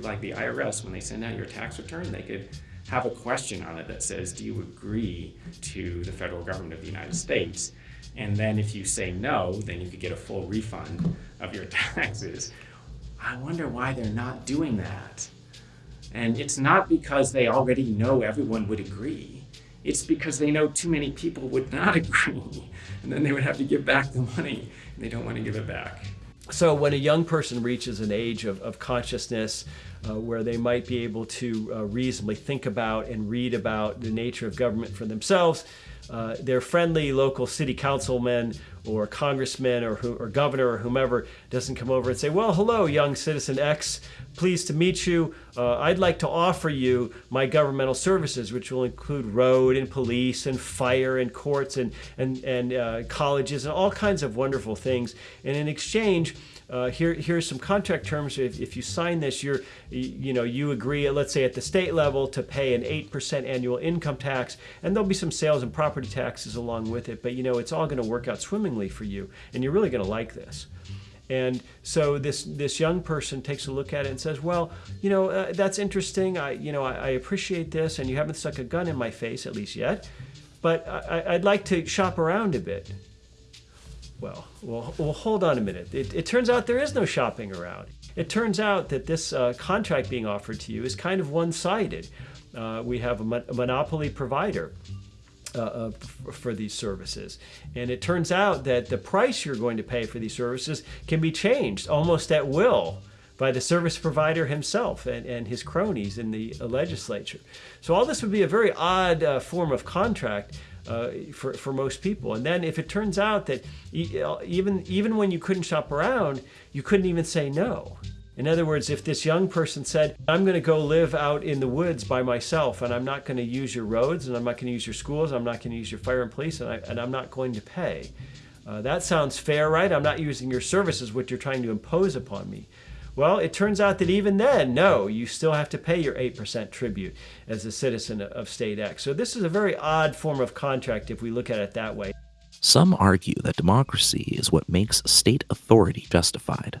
like the IRS, when they send out your tax return, they could have a question on it that says, do you agree to the federal government of the United States? And then if you say no, then you could get a full refund of your taxes. I wonder why they're not doing that. And it's not because they already know everyone would agree. It's because they know too many people would not agree. And then they would have to give back the money. And they don't want to give it back. So when a young person reaches an age of, of consciousness uh, where they might be able to uh, reasonably think about and read about the nature of government for themselves, uh, their friendly local city councilman or congressman or, or governor or whomever doesn't come over and say, well, hello, young citizen X, pleased to meet you. Uh, I'd like to offer you my governmental services, which will include road and police and fire and courts and, and, and uh, colleges and all kinds of wonderful things. And in exchange, uh, here, here's some contract terms. If, if you sign this, you're, you know, you agree, let's say at the state level, to pay an 8% annual income tax, and there'll be some sales and property taxes along with it. But you know, it's all going to work out for you, and you're really going to like this. And so this this young person takes a look at it and says, "Well, you know, uh, that's interesting. I, you know, I, I, appreciate this, and you haven't stuck a gun in my face at least yet, but I, would like to shop around a bit." Well, well, well hold on a minute. It, it, turns out there is no shopping around. It turns out that this uh, contract being offered to you is kind of one-sided. Uh, we have a, mon a, monopoly provider uh, uh for these services. And it turns out that the price you're going to pay for these services can be changed almost at will by the service provider himself and, and his cronies in the legislature. So all this would be a very odd uh, form of contract uh, for, for most people. And then if it turns out that even, even when you couldn't shop around, you couldn't even say no. In other words, if this young person said, I'm going to go live out in the woods by myself and I'm not going to use your roads and I'm not going to use your schools, I'm not going to use your fire and police, and, I, and I'm not going to pay. Uh, that sounds fair, right? I'm not using your services, what you're trying to impose upon me. Well, it turns out that even then, no, you still have to pay your 8% tribute as a citizen of state X. So this is a very odd form of contract if we look at it that way. Some argue that democracy is what makes state authority justified.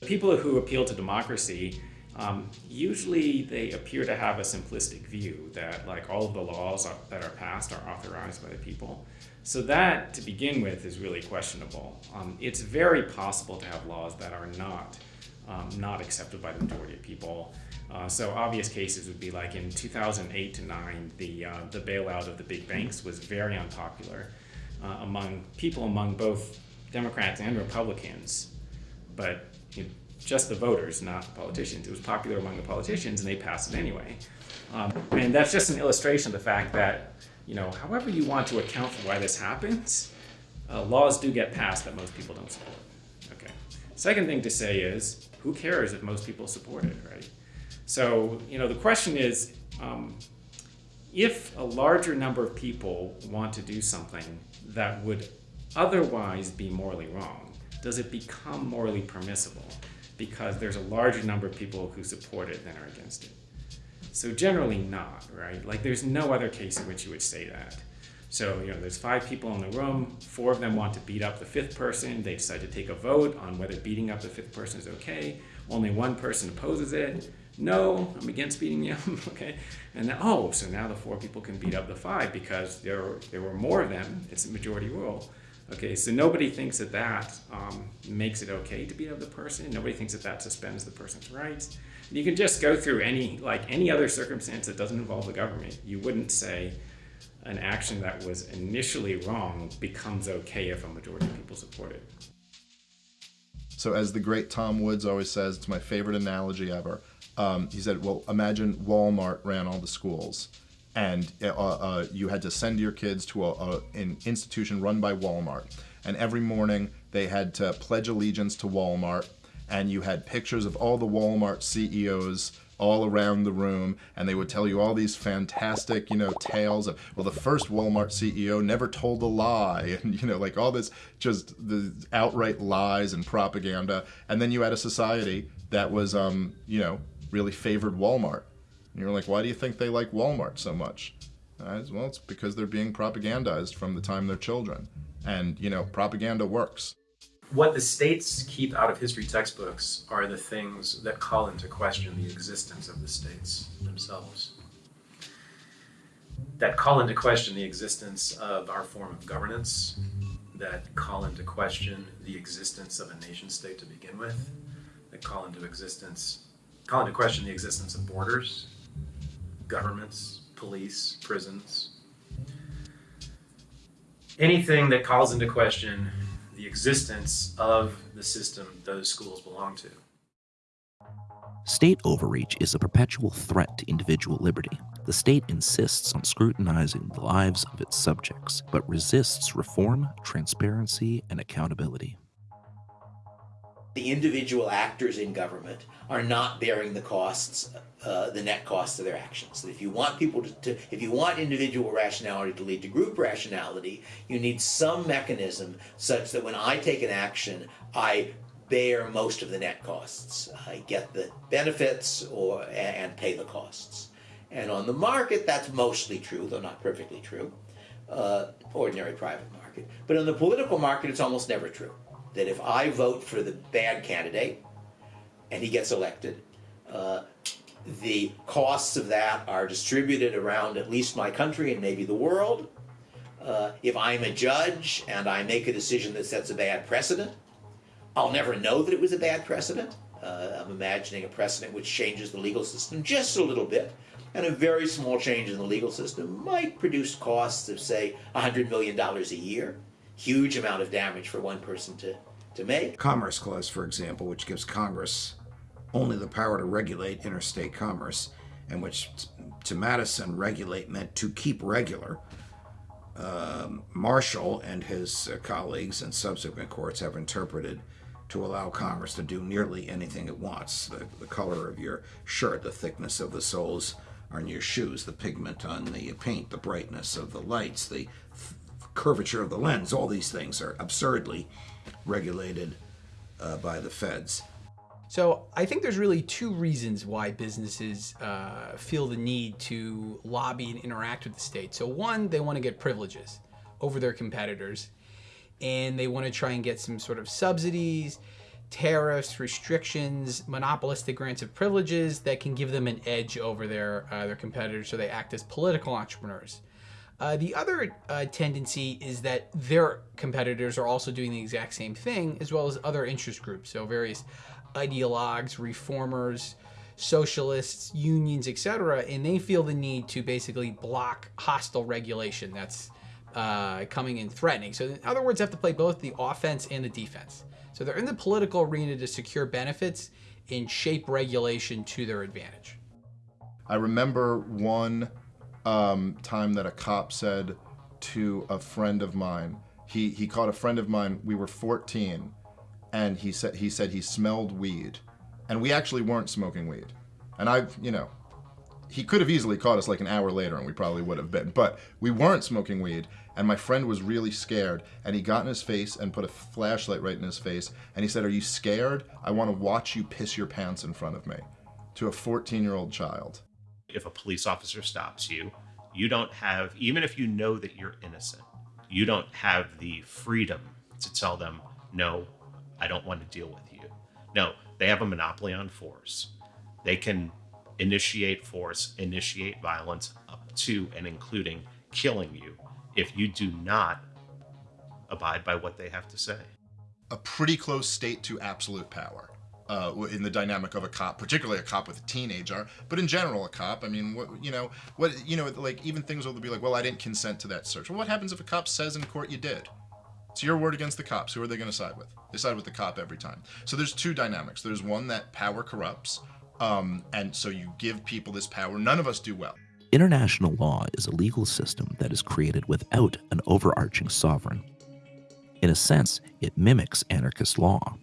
People who appeal to democracy, um, usually they appear to have a simplistic view that like all of the laws that are passed are authorized by the people. So that, to begin with, is really questionable. Um, it's very possible to have laws that are not um, not accepted by the majority of people. Uh, so obvious cases would be like in 2008 to 9, the, uh, the bailout of the big banks was very unpopular uh, among people among both Democrats and Republicans, but you know, just the voters, not the politicians. It was popular among the politicians and they passed it anyway. Um, and that's just an illustration of the fact that you know, however you want to account for why this happens, uh, laws do get passed that most people don't support. Okay. Second thing to say is, who cares if most people support it, right? So, you know, the question is, um, if a larger number of people want to do something that would otherwise be morally wrong, does it become morally permissible because there's a larger number of people who support it than are against it? So generally not, right? Like there's no other case in which you would say that. So, you know, there's five people in the room, four of them want to beat up the fifth person. They decide to take a vote on whether beating up the fifth person is okay. Only one person opposes it. No, I'm against beating you, okay? And then, oh, so now the four people can beat up the five because there, there were more of them. It's a majority rule. Okay, so nobody thinks that that um, makes it okay to beat up the person. Nobody thinks that that suspends the person's rights. You can just go through any, like any other circumstance that doesn't involve the government. You wouldn't say an action that was initially wrong becomes okay if a majority of people support it. So as the great Tom Woods always says, it's my favorite analogy ever. Um, he said, well, imagine Walmart ran all the schools and uh, uh, you had to send your kids to a, a, an institution run by Walmart. And every morning they had to pledge allegiance to Walmart and you had pictures of all the Walmart CEOs all around the room and they would tell you all these fantastic you know tales of well the first Walmart CEO never told a lie and you know like all this just the outright lies and propaganda and then you had a society that was um you know really favored Walmart and you're like why do you think they like Walmart so much? Well it's because they're being propagandized from the time they're children. And you know propaganda works. What the states keep out of history textbooks are the things that call into question the existence of the states themselves. That call into question the existence of our form of governance, that call into question the existence of a nation state to begin with, that call into existence, call into question the existence of borders, governments, police, prisons. Anything that calls into question the existence of the system those schools belong to. State overreach is a perpetual threat to individual liberty. The state insists on scrutinizing the lives of its subjects, but resists reform, transparency, and accountability. The individual actors in government are not bearing the costs, uh, the net costs of their actions. If you want people to, to, if you want individual rationality to lead to group rationality, you need some mechanism such that when I take an action, I bear most of the net costs. I get the benefits or and pay the costs. And on the market, that's mostly true, though not perfectly true. Uh, ordinary private market. But in the political market, it's almost never true. That if I vote for the bad candidate and he gets elected, uh, the costs of that are distributed around at least my country and maybe the world. Uh, if I'm a judge and I make a decision that sets a bad precedent, I'll never know that it was a bad precedent. Uh, I'm imagining a precedent which changes the legal system just a little bit, and a very small change in the legal system might produce costs of, say, $100 million a year. Huge amount of damage for one person to, to make. Commerce Clause, for example, which gives Congress only the power to regulate interstate commerce, and which to Madison, regulate meant to keep regular. Um, Marshall and his uh, colleagues and subsequent courts have interpreted to allow Congress to do nearly anything it wants. The, the color of your shirt, the thickness of the soles on your shoes, the pigment on the paint, the brightness of the lights, the curvature of the lens, all these things are absurdly regulated uh, by the feds. So I think there's really two reasons why businesses uh, feel the need to lobby and interact with the state. So one, they want to get privileges over their competitors and they want to try and get some sort of subsidies, tariffs, restrictions, monopolistic grants of privileges that can give them an edge over their, uh, their competitors so they act as political entrepreneurs. Uh, the other uh, tendency is that their competitors are also doing the exact same thing, as well as other interest groups. So various ideologues, reformers, socialists, unions, etc., and they feel the need to basically block hostile regulation that's uh, coming in threatening. So in other words, they have to play both the offense and the defense. So they're in the political arena to secure benefits and shape regulation to their advantage. I remember one um, time that a cop said to a friend of mine, he, he caught a friend of mine, we were 14, and he said he said he smelled weed. And we actually weren't smoking weed. And I've, you know, he could have easily caught us like an hour later and we probably would have been. But we weren't smoking weed and my friend was really scared and he got in his face and put a flashlight right in his face and he said, Are you scared? I want to watch you piss your pants in front of me to a 14 year old child. If a police officer stops you, you don't have, even if you know that you're innocent, you don't have the freedom to tell them, No, I don't want to deal with you. No, they have a monopoly on force. They can initiate force, initiate violence up to and including killing you if you do not abide by what they have to say. A pretty close state to absolute power. Uh, in the dynamic of a cop, particularly a cop with a teenager, but in general, a cop. I mean, what you know, what you know, like even things will be like, well, I didn't consent to that search. Well, what happens if a cop says in court you did? It's your word against the cops. Who are they going to side with? They side with the cop every time. So there's two dynamics. There's one that power corrupts, um, and so you give people this power. None of us do well. International law is a legal system that is created without an overarching sovereign. In a sense, it mimics anarchist law.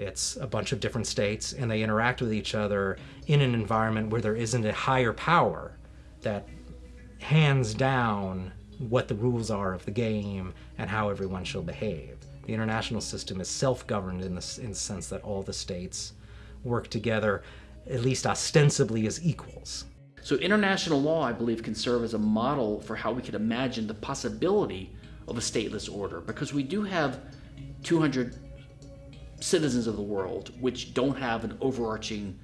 It's a bunch of different states, and they interact with each other in an environment where there isn't a higher power that hands down what the rules are of the game and how everyone shall behave. The international system is self-governed in the, in the sense that all the states work together at least ostensibly as equals. So international law, I believe, can serve as a model for how we could imagine the possibility of a stateless order because we do have 200 citizens of the world, which don't have an overarching